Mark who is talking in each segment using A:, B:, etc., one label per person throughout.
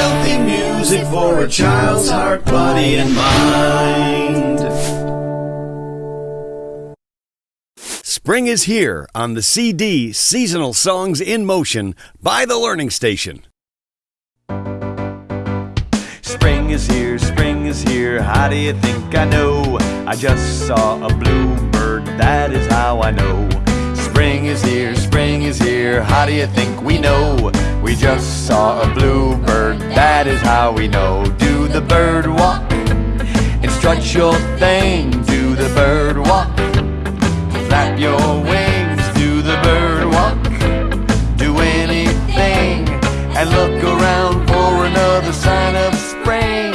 A: Healthy music for a child's heart, body, and mind.
B: Spring is here on the CD Seasonal Songs in Motion by the Learning Station.
C: Spring is here, spring is here. How do you think I know? I just saw a bluebird, that is how I know. Spring is here, spring is here. How do you think we know? We just saw a bluebird, that is how we know. Do the bird walk and strut your thing. Do the bird walk, flap your wings. Do the bird walk, do anything, and look around for another sign of spring.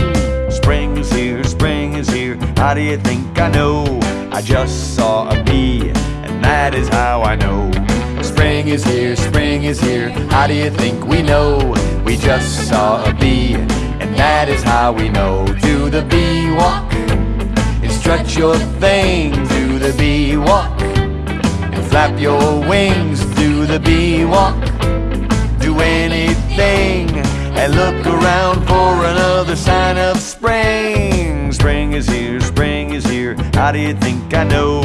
C: Spring is here, spring is here. How do you think I know? I just saw a bee, that is how I know. Spring is here, spring is here. How do you think we know? We just saw a bee, and that is how we know. Do the bee walk and strut your thing? Do the bee walk and flap your wings? Do the bee walk? do anything and look around for another sign of spring. Spring is here, spring is here. How do you think I know?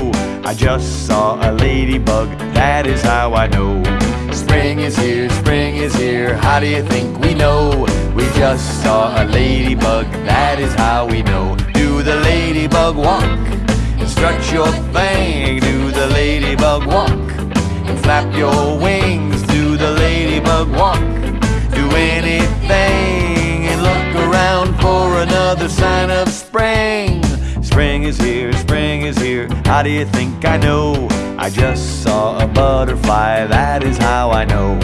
C: I just saw a ladybug, that is how I know. Spring is here, spring is here. How do you think we know? We just saw a ladybug, that is how we know. Do the ladybug walk and strut your thing? Do the ladybug walk? and flap your wings. Do the ladybug walk? Do anything and look around for another sign of spring. Spring is here. How do you think I know? I just saw a butterfly, that is how I know.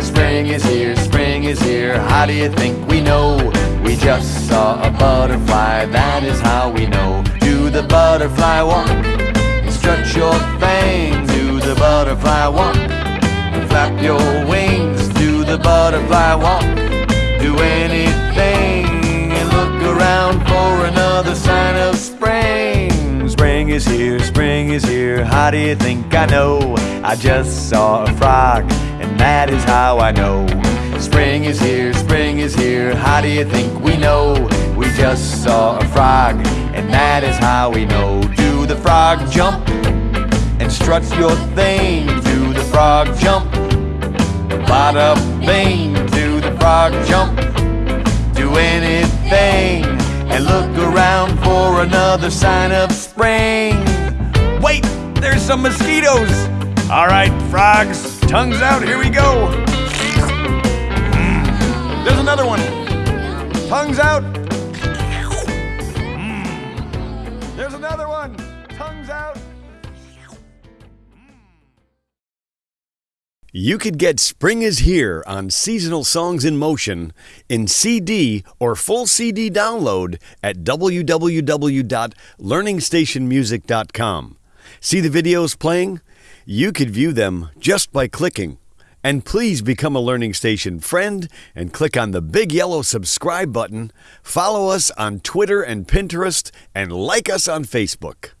C: Spring is here, spring is here. How do you think we know? We just saw a butterfly, that is how we know. Do the butterfly walk? Strut your thing, do the butterfly walk. and Flap your wings, do the butterfly walk. How do you think I know? I just saw a frog, and that is how I know. Spring is here, spring is here. How do you think we know? We just saw a frog, and that is how we know. Do the frog jump and strut your thing? Do the frog jump? Bada bing, do the frog jump? Do anything and look around for another sign of spring. Some mosquitoes. All right, frogs, tongues out, here we go. Mm, There's another one. Tongues out. Mm, There's another one. Tongues out.
B: You could get Spring is Here on Seasonal Songs in Motion in CD or full CD download at www.learningstationmusic.com. See the videos playing? You could view them just by clicking. And please become a Learning Station friend and click on the big yellow subscribe button. Follow us on Twitter and Pinterest and like us on Facebook.